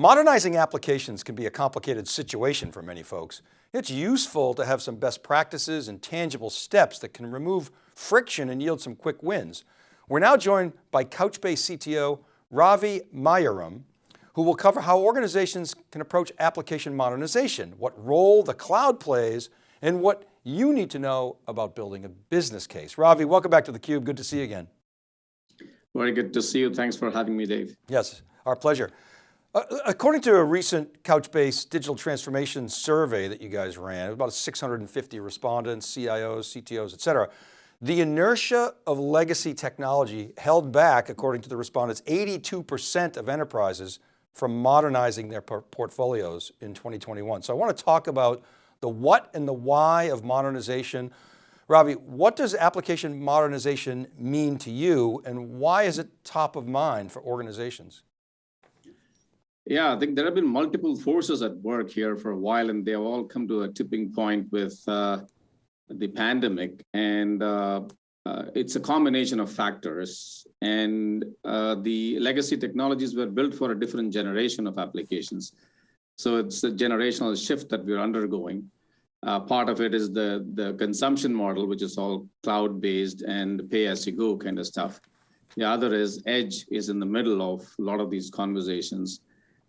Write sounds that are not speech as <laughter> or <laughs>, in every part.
Modernizing applications can be a complicated situation for many folks. It's useful to have some best practices and tangible steps that can remove friction and yield some quick wins. We're now joined by Couchbase CTO, Ravi Mayaram, who will cover how organizations can approach application modernization, what role the cloud plays, and what you need to know about building a business case. Ravi, welcome back to theCUBE, good to see you again. Very good to see you, thanks for having me, Dave. Yes, our pleasure. Uh, according to a recent Couchbase digital transformation survey that you guys ran, about 650 respondents, CIOs, CTOs, et cetera, the inertia of legacy technology held back, according to the respondents, 82% of enterprises from modernizing their portfolios in 2021. So I want to talk about the what and the why of modernization. Ravi, what does application modernization mean to you and why is it top of mind for organizations? Yeah, I think there have been multiple forces at work here for a while, and they have all come to a tipping point with uh, the pandemic. And uh, uh, it's a combination of factors. And uh, the legacy technologies were built for a different generation of applications. So it's a generational shift that we're undergoing. Uh, part of it is the, the consumption model, which is all cloud-based and pay-as-you-go kind of stuff. The other is edge is in the middle of a lot of these conversations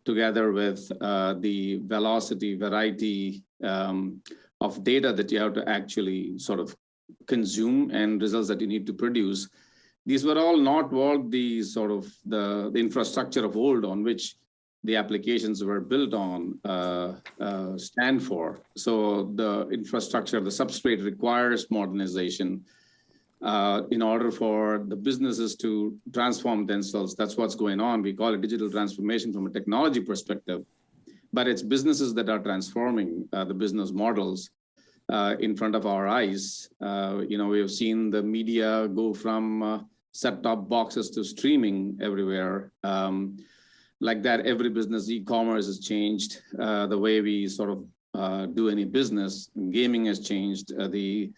together with uh, the velocity, variety um, of data that you have to actually sort of consume and results that you need to produce. These were all not what the sort of the, the infrastructure of old on which the applications were built on uh, uh, stand for. So the infrastructure, the substrate requires modernization uh, in order for the businesses to transform themselves. That's what's going on. We call it digital transformation from a technology perspective, but it's businesses that are transforming uh, the business models uh, in front of our eyes. Uh, you know, we have seen the media go from uh, set-top boxes to streaming everywhere. Um, like that, every business e-commerce has changed. The way we sort of do any business, gaming has changed. the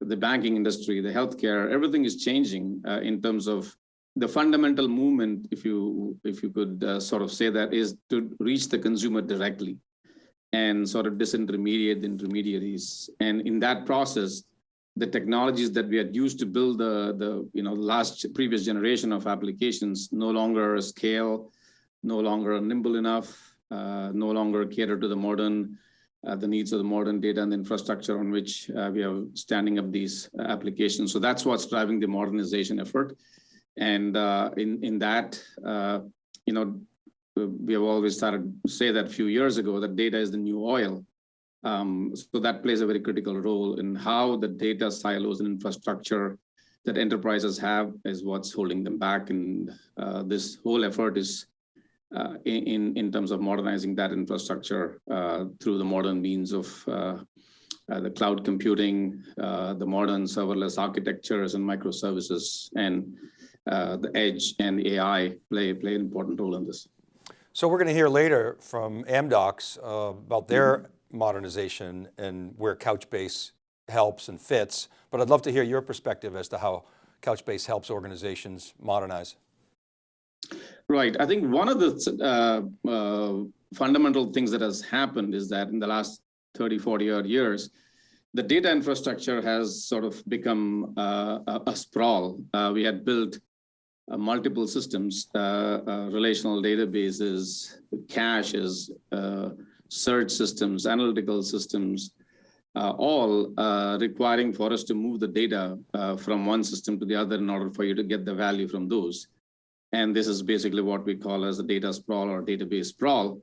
the banking industry, the healthcare, everything is changing uh, in terms of the fundamental movement, if you if you could uh, sort of say that, is to reach the consumer directly and sort of disintermediate the intermediaries. And in that process, the technologies that we had used to build the, the you know, last previous generation of applications no longer scale, no longer nimble enough, uh, no longer cater to the modern uh, the needs of the modern data and the infrastructure on which uh, we are standing up these uh, applications. So that's what's driving the modernization effort. And uh, in, in that, uh, you know, we have always started to say that a few years ago that data is the new oil. Um, so that plays a very critical role in how the data silos and infrastructure that enterprises have is what's holding them back. And this whole effort is uh, in, in terms of modernizing that infrastructure uh, through the modern means of uh, uh the cloud computing, uh, the modern serverless architectures and microservices, and uh, the edge and AI play, play an important role in this. So we're going to hear later from Amdocs about their mm -hmm. modernization and where Couchbase helps and fits, but I'd love to hear your perspective as to how Couchbase helps organizations modernize. Right. I think one of the uh, uh, fundamental things that has happened is that in the last 30, 40 odd years, the data infrastructure has sort of become uh, a, a, sprawl. Uh, we had built uh, multiple systems, uh, relational databases, caches, search systems, analytical systems, all requiring for us to move the data from one system to the other in order for you to get the value from those. And this is basically what we call as a data sprawl or database sprawl.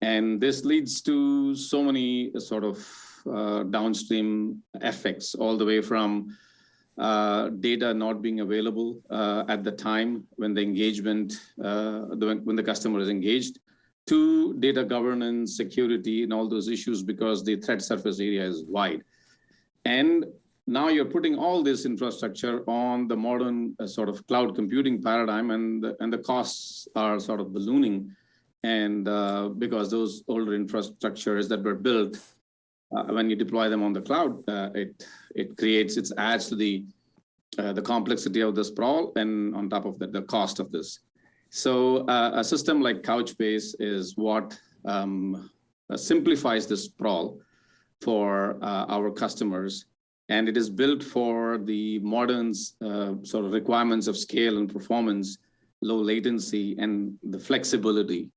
And this leads to so many sort of uh, downstream effects all the way from uh, data not being available uh, at the time when the engagement, uh, the, when the customer is engaged, to data governance, security, and all those issues because the threat surface area is wide. And now you're putting all this infrastructure on the modern uh, sort of cloud computing paradigm and the, and the costs are sort of ballooning. And uh, because those older infrastructures that were built, uh, when you deploy them on the cloud, uh, it, it creates, it adds to the, uh, the complexity of the sprawl and on top of that, the cost of this. So uh, a system like Couchbase is what um, simplifies this sprawl for our customers. And it is built for the modern uh, sort of requirements of scale and performance, low latency, and the flexibility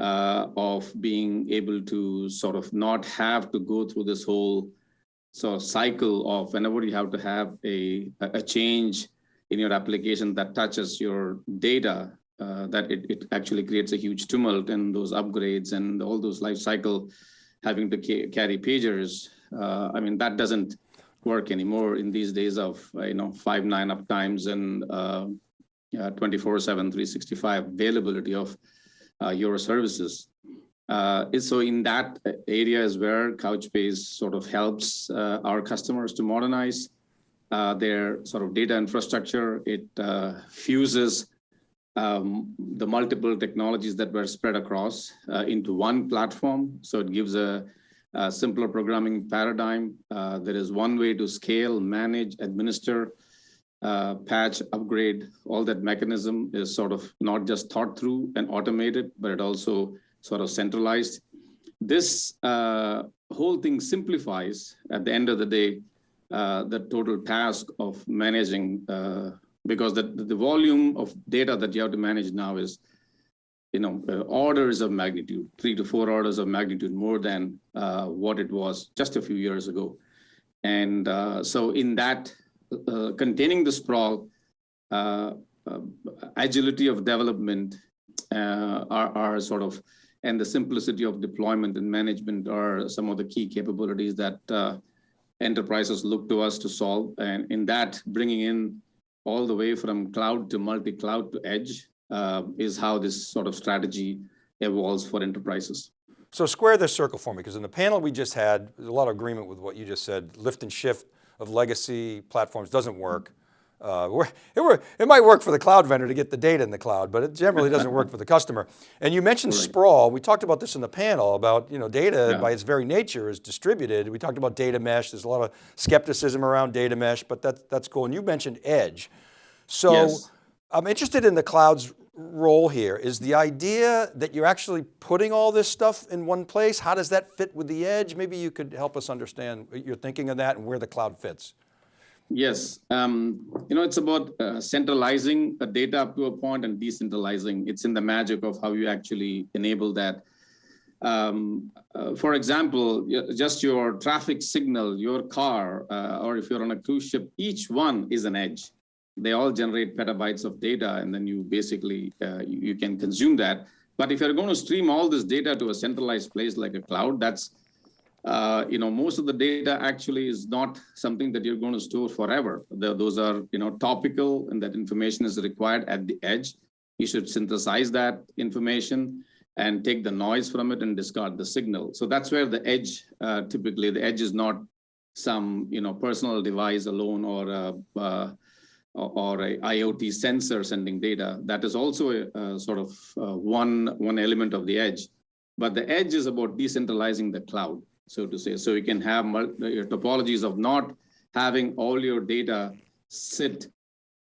uh, of being able to sort of not have to go through this whole sort of cycle of whenever you have to have a, a change in your application that touches your data, uh, that it, it actually creates a huge tumult and those upgrades and all those life cycle having to ca carry pagers. Uh, I mean, that doesn't work anymore in these days of, uh, you know, five, nine up times and uh, 24 7, 365 availability of uh, your services. Uh, so in that area is where Couchbase sort of helps uh, our customers to modernize uh, their sort of data infrastructure. It uh, fuses um, the multiple technologies that were spread across uh, into one platform. So it gives a, a simpler programming paradigm. Uh, there is one way to scale, manage, administer, uh, patch, upgrade, all that mechanism is sort of not just thought through and automated, but it also sort of centralized. This uh, whole thing simplifies at the end of the day, uh, the total task of managing, uh, because the, the volume of data that you have to manage now is, you know, uh, orders of magnitude, three to four orders of magnitude more than uh, what it was just a few years ago. And so in that uh, containing the sprawl, uh, uh, agility of development are, are sort of, and the simplicity of deployment and management are some of the key capabilities that enterprises look to us to solve. And in that, bringing in all the way from cloud to multi-cloud to edge uh, is how this sort of strategy evolves for enterprises. So square this circle for me, because in the panel we just had, there's a lot of agreement with what you just said, lift and shift of legacy platforms doesn't work. Uh, it, it, might work for the cloud vendor to get the data in the cloud, but it generally doesn't work for the customer. And you mentioned right. sprawl. We talked about this in the panel about, you know, data yeah. by its very nature is distributed. We talked about data mesh. There's a lot of skepticism around data mesh, but that's, that's cool. And you mentioned edge. So yes. I'm interested in the cloud's role here. Is the idea that you're actually putting all this stuff in one place? How does that fit with the edge? Maybe you could help us understand your thinking of that and where the cloud fits. Yes, um, you know, it's about uh, centralizing the data up to a point and decentralizing. It's in the magic of how you actually enable that. Um, uh, for example, just your traffic signal, your car, uh, or if you're on a cruise ship, each one is an edge they all generate petabytes of data and then you basically, uh, you, can consume that. But if you're going to stream all this data to a centralized place like a cloud, that's, uh, you know, most of the data actually is not something that you're going to store forever. The, those are, you know, topical and that information is required at the edge. You should synthesize that information and take the noise from it and discard the signal. So that's where the edge, uh, typically the edge is not some, you know, personal device alone or uh, uh or a IoT sensor sending data. That is also a, a sort of uh, one, one element of the edge. But the edge is about decentralizing the cloud, so to say. So you can have your topologies of not having all your data sit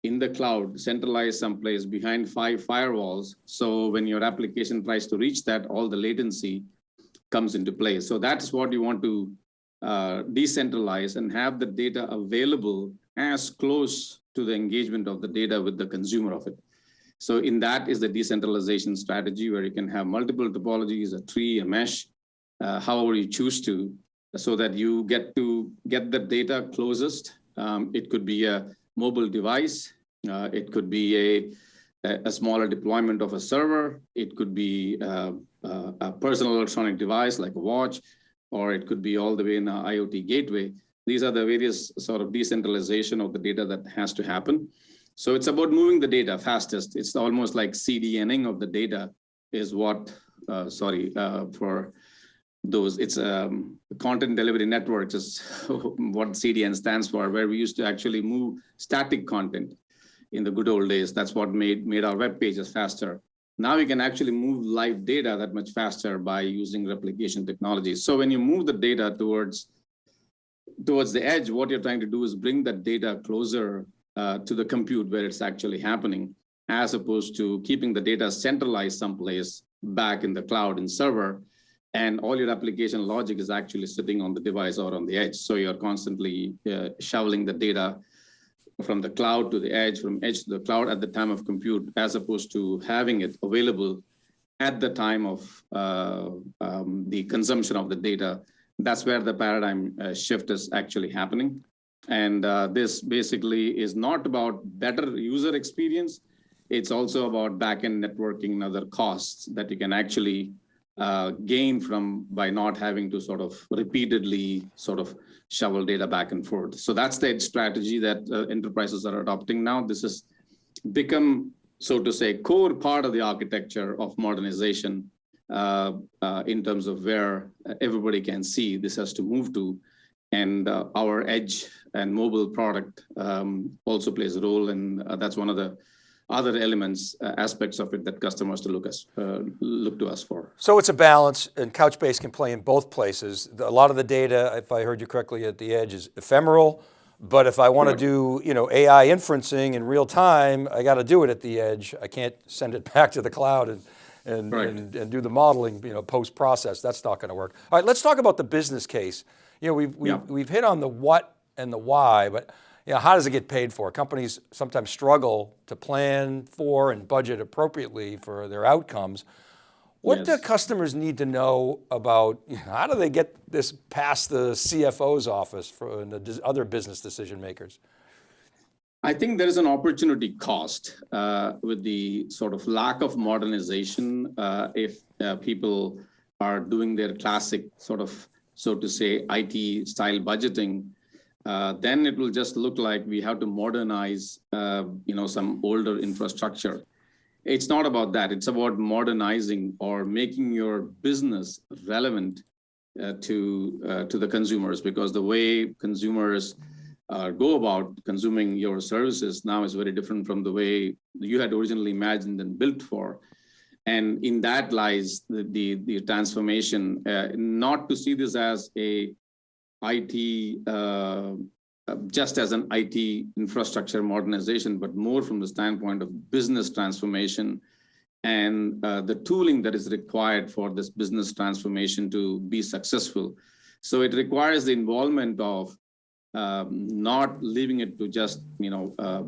in the cloud, centralized someplace behind five firewalls. So when your application tries to reach that, all the latency comes into play. So that's what you want to uh, decentralize and have the data available as close to the engagement of the data with the consumer of it. So in that is the decentralization strategy where you can have multiple topologies, a tree, a mesh, uh, however you choose to, so that you get to get the data closest. Um, it could be a mobile device. Uh, it could be a, a smaller deployment of a server. It could be uh, uh, a personal electronic device like a watch, or it could be all the way in an IoT gateway. These are the various sort of decentralization of the data that has to happen. So it's about moving the data fastest. It's almost like CDNing of the data is what, uh, sorry, uh, for those, it's um, content delivery networks is <laughs> what CDN stands for, where we used to actually move static content in the good old days. That's what made, made our web pages faster. Now we can actually move live data that much faster by using replication technologies. So when you move the data towards towards the edge, what you're trying to do is bring that data closer uh, to the compute where it's actually happening. as opposed to keeping the data centralized someplace back in the cloud and server. And all your application logic is actually sitting on the device or on the edge. So you're constantly uh, shoveling the data from the cloud to the edge, from edge to the cloud at the time of compute, as opposed to having it available at the time of uh, um, the consumption of the data. That's where the paradigm uh, shift is actually happening. And uh, this basically is not about better user experience. It's also about backend networking and other costs that you can actually uh, gain from by not having to sort of repeatedly sort of shovel data back and forth. So that's the strategy that uh, enterprises are adopting now. This has become, so to say, core part of the architecture of modernization in terms of where everybody can see this has to move to. And uh, our edge and mobile product um, also plays a role. And uh, that's one of the other elements, uh, aspects of it that customers to look us uh, look to us for. So it's a balance and Couchbase can play in both places. A lot of the data, if I heard you correctly at the edge is ephemeral, but if I want to do you know, AI inferencing in real time, I got to do it at the edge. I can't send it <laughs> back to the cloud and, and, Right. and, and do the modeling you know, post-process. That's not going to work. All right, let's talk about the business case. You know, we've, we've, Yeah. we've hit on the what and the why, but you know, how does it get paid for? Companies sometimes struggle to plan for and budget appropriately for their outcomes. What do customers need to know about, you know, how do they get this past the CFO's office for and the other business decision makers? I think there is an opportunity cost uh, with the sort of lack of modernization. Uh, if uh, people are doing their classic sort of, so to say, IT style budgeting, uh, then it will just look like we have to modernize, uh, you know, some older infrastructure. It's not about that. It's about modernizing or making your business relevant uh, to to the consumers because the way consumers uh, go about consuming your services now is very different from the way you had originally imagined and built for. And in that lies the, the, the transformation, uh, not to see this as a IT, uh, uh, just as an IT infrastructure modernization, but more from the standpoint of business transformation and uh, the tooling that is required for this business transformation to be successful. So it requires the involvement of um, not leaving it to just you know uh,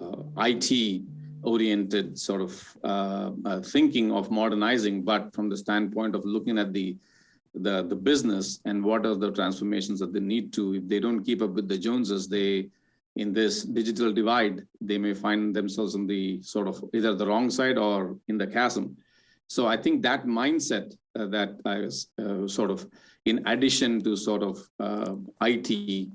uh, IT oriented sort of uh, uh, thinking of modernizing, but from the standpoint of looking at the the the business and what are the transformations that they need to. If they don't keep up with the Joneses, they in this digital divide, they may find themselves on the sort of either the wrong side or in the chasm. So I think that mindset uh, that I was uh, sort of, in addition to sort of uh, IT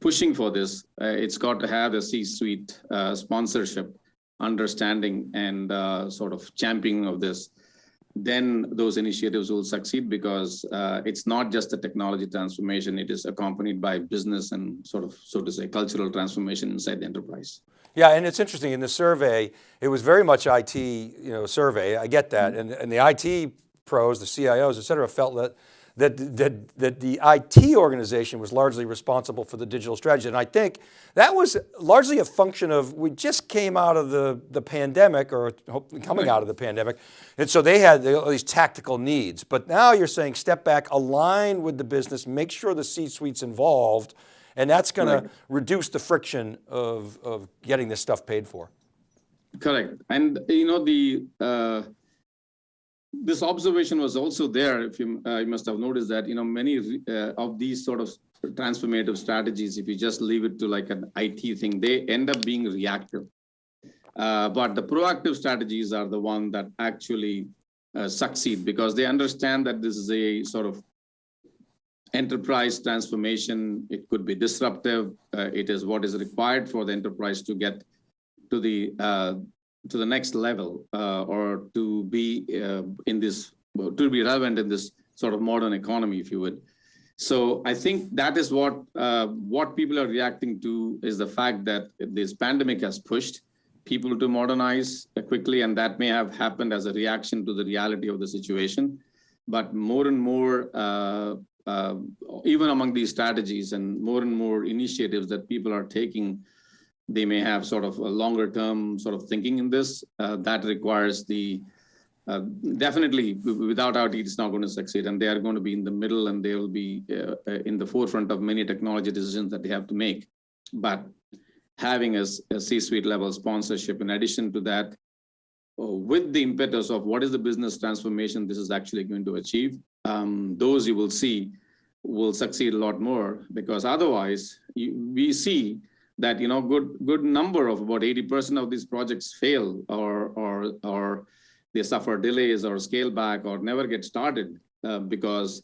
pushing for this, uh, it's got to have a C-suite uh, sponsorship, understanding, and uh, sort of championing of this. Then those initiatives will succeed because uh, it's not just a technology transformation; it is accompanied by business and sort of, so to say, cultural transformation inside the enterprise. Yeah, and it's interesting in the survey, it was very much IT, you know, survey. I get that. And, and the IT pros, the CIOs, et cetera, felt that, that, that, that the IT organization was largely responsible for the digital strategy. And I think that was largely a function of, we just came out of the, the pandemic or hopefully coming out of the pandemic. And so they had all these tactical needs, but now you're saying step back, align with the business, make sure the C-suite's involved, and that's going to reduce the friction of, of getting this stuff paid for. Correct. And you know the uh, this observation was also there. If you uh, you must have noticed that you know many uh, of these sort of transformative strategies, if you just leave it to like an IT thing, they end up being reactive. Uh, but the proactive strategies are the one that actually uh, succeed because they understand that this is a sort of enterprise transformation. It could be disruptive. Uh, it is what is required for the enterprise to get to the uh, to the next level uh, or to be uh, in this to be relevant in this sort of modern economy, if you would. So I think that is what uh, what people are reacting to is the fact that this pandemic has pushed people to modernize quickly, and that may have happened as a reaction to the reality of the situation. But more and more, uh, uh, even among these strategies, and more and more initiatives that people are taking they may have sort of a longer term sort of thinking in this. Uh, that requires the uh, definitely, without our it's not going to succeed, and they are going to be in the middle, and they will be uh, uh, in the forefront of many technology decisions that they have to make. But having a, a C-suite level sponsorship, in addition to that, uh, with the impetus of what is the business transformation this is actually going to achieve, um, those you will see will succeed a lot more because otherwise you, we see that you know good good number of about 80% of these projects fail or or or they suffer delays or scale back or never get started uh, because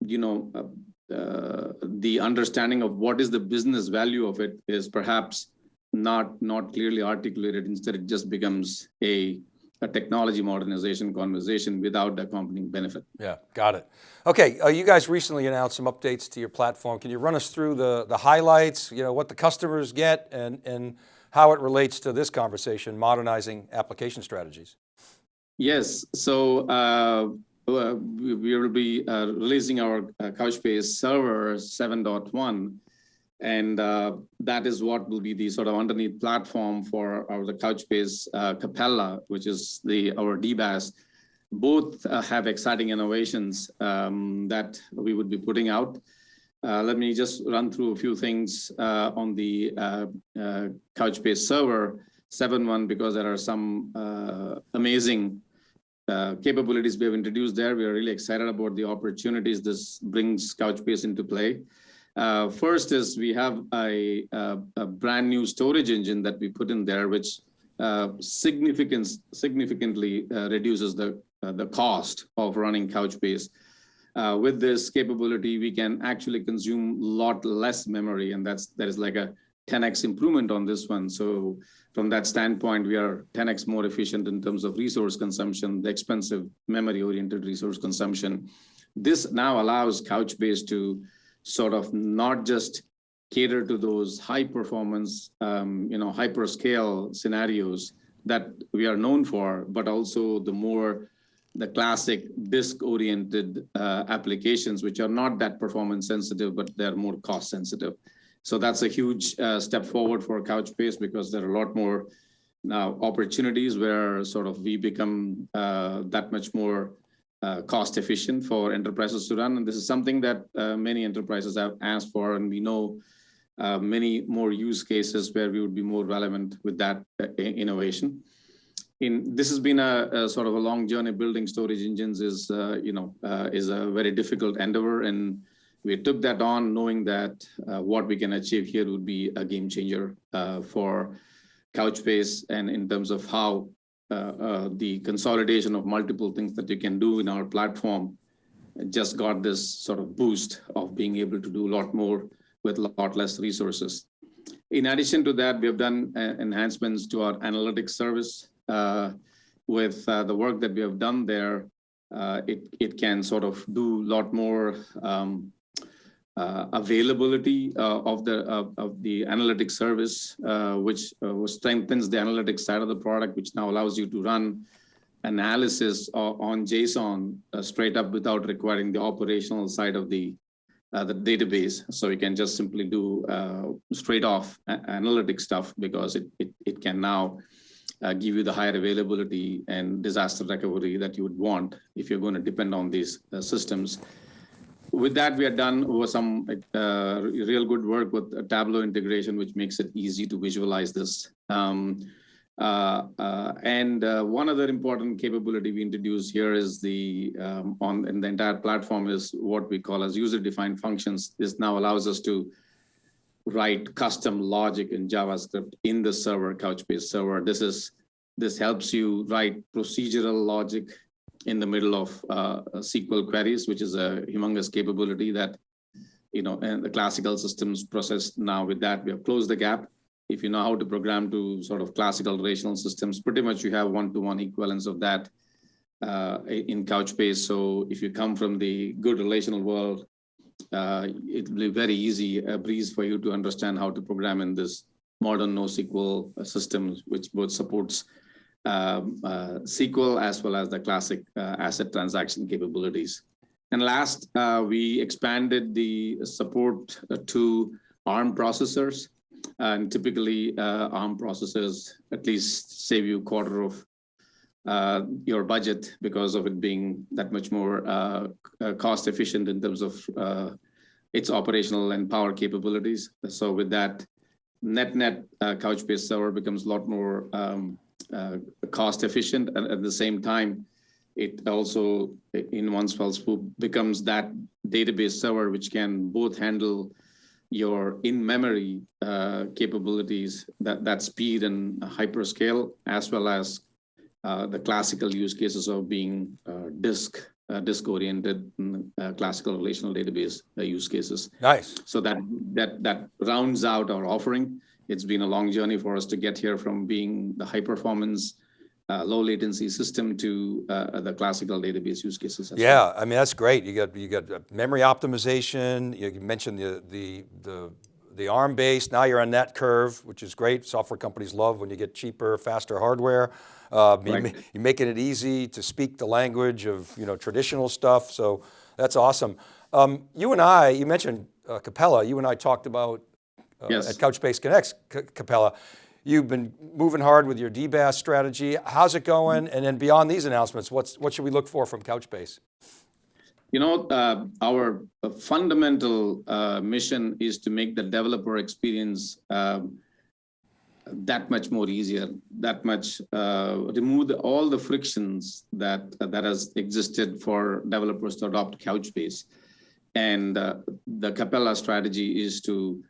you know uh, uh, the understanding of what is the business value of it is perhaps not not clearly articulated. Instead it just becomes a a technology modernization conversation without the accompanying benefit Yeah, got it. Okay, uh, you guys recently announced some updates to your platform. Can you run us through the, the highlights, you know, what the customers get and, and how it relates to this conversation, modernizing application strategies? Yes, so uh, uh, we will be uh, releasing our uh, Couchbase server 7.1. And uh, that is what will be the sort of underneath platform for our the Couchbase uh, Capella, which is the our DBaaS. Both uh, have exciting innovations um, that we would be putting out. Uh, let me just run through a few things uh, on the uh, uh, Couchbase server 7.1 because there are some uh, amazing uh, capabilities we have introduced there. We are really excited about the opportunities this brings Couchbase into play. Uh, first is we have a, a, a brand new storage engine that we put in there, which uh, significant, significantly uh, reduces the, uh, the cost of running Couchbase. Uh, with this capability, we can actually consume a lot less memory, and that's that is like a 10x improvement on this one. So from that standpoint, we are 10x more efficient in terms of resource consumption, the expensive memory-oriented resource consumption. This now allows Couchbase to sort of not just cater to those high performance, um, you know, hyperscale scenarios that we are known for, but also the more the classic disk-oriented uh, applications, which are not that performance sensitive, but they're more cost sensitive. So that's a huge uh, step forward for Couchbase because there are a lot more now opportunities where sort of we become uh, that much more uh, cost efficient for enterprises to run. And this is something that uh, many enterprises have asked for, and we know uh, many more use cases where we would be more relevant with that uh, innovation. In this has been a, a sort of a long journey. Building storage engines is, uh, you know, uh, is a very difficult endeavor, and we took that on knowing that what we can achieve here would be a game changer for Couchbase and in terms of how the consolidation of multiple things that you can do in our platform just got this sort of boost of being able to do a lot more with a lot less resources. In addition to that, we have done uh, enhancements to our analytics service. Uh, with uh, the work that we have done there, uh, it, it can sort of do a lot more um, uh, availability uh, of the of, of the analytics service, uh, which uh, strengthens the analytics side of the product, which now allows you to run analysis on JSON uh, straight up without requiring the operational side of the uh, the database. So you can just simply do uh, straight off analytic stuff because it it, it can now uh, give you the higher availability and disaster recovery that you would want if you're going to depend on these uh, systems with that, we are done over some uh, real good work with a Tableau integration, which makes it easy to visualize this. Um, uh, uh, and uh, one other important capability we introduced here is the um, on in the entire platform is what we call as user-defined functions. This now allows us to write custom logic in JavaScript in the server, Couchbase server. This is this helps you write procedural logic in the middle of uh, SQL queries, which is a humongous capability that, you know, and the classical systems process now with that, we have closed the gap. If you know how to program to sort of classical relational systems, pretty much you have one-to-one equivalence of that uh, in Couchbase. So if you come from the good relational world, uh, it will be very easy, a breeze for you to understand how to program in this modern NoSQL system, which both supports um, uh, SQL as well as the classic uh, ACID transaction capabilities. And last, uh, we expanded the support uh, to ARM processors. And typically, uh, ARM processors at least save you a quarter of uh, your budget because of it being that much more cost efficient in terms of its operational and power capabilities. So with that, net net uh, Couchbase server becomes a lot more um, uh, cost efficient, and at the same time, it also, in one fell swoop, becomes that database server which can both handle your in-memory uh, capabilities, that that speed and hyperscale, as well as uh, the classical use cases of being uh, disk uh, disk oriented mm, uh, classical relational database uh, use cases. Nice. So that that that rounds out our offering. It's been a long journey for us to get here from being the high performance, uh, low latency system to uh, the classical database use cases. as well. Yeah, I mean, that's great. You got, you got uh, memory optimization. You mentioned the, the, the, the ARM base. Now you're on that curve, which is great. Software companies love when you get cheaper, faster hardware. Uh, you Right. ma- You're making it easy to speak the language of you know, traditional stuff. So that's awesome. Um, you and I, you mentioned uh, Capella. You and I talked about uh, Yes. at Couchbase Connects, C- Capella. You've been moving hard with your DBaaS strategy. How's it going? And then beyond these announcements, what's, what should we look for from Couchbase? You know, uh, our uh, fundamental uh, mission is to make the developer experience um, that much more easier, that much uh, remove the, all the frictions that that has existed for developers to adopt Couchbase. And uh, the Capella strategy is to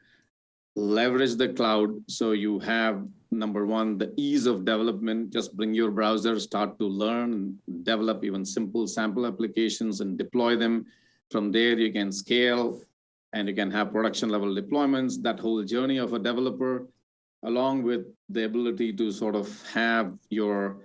leverage the cloud. So you have number one the ease of development. Just bring your browser start to learn develop even simple sample applications and deploy them. From there you can scale and you can have production level deployments that whole journey of a developer along with the ability to sort of have your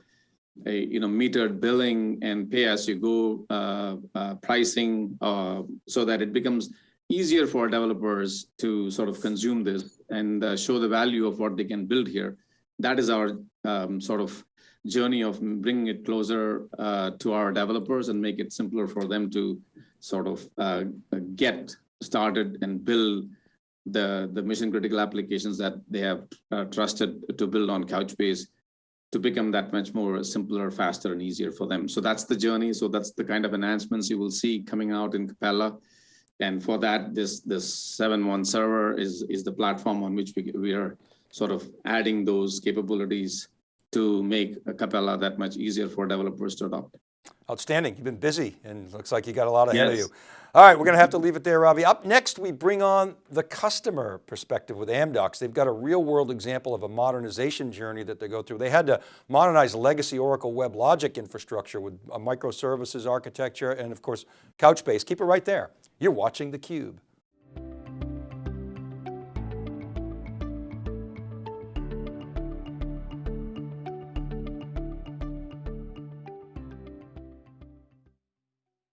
a you know metered billing and pay as you go uh, uh, pricing uh, so that it becomes easier for developers to sort of consume this and uh, show the value of what they can build here. That is our um, sort of journey of bringing it closer uh, to our developers and make it simpler for them to sort of uh, get started and build the, the mission critical applications that they have uh, trusted to build on Couchbase to become that much more simpler, faster, and easier for them. So that's the journey. So that's the kind of enhancements you will see coming out in Capella. And for that, this this 7.1 server is is the platform on which we we are sort of adding those capabilities to make a Capella that much easier for developers to adopt. Outstanding, you've been busy and looks like you got a lot ahead of you. All right, we're going to have to leave it there, Ravi. Up next, we bring on the customer perspective with Amdocs. They've got a real world example of a modernization journey that they go through. They had to modernize legacy Oracle WebLogic infrastructure with a microservices architecture and of course, Couchbase. Keep it right there. You're watching theCUBE.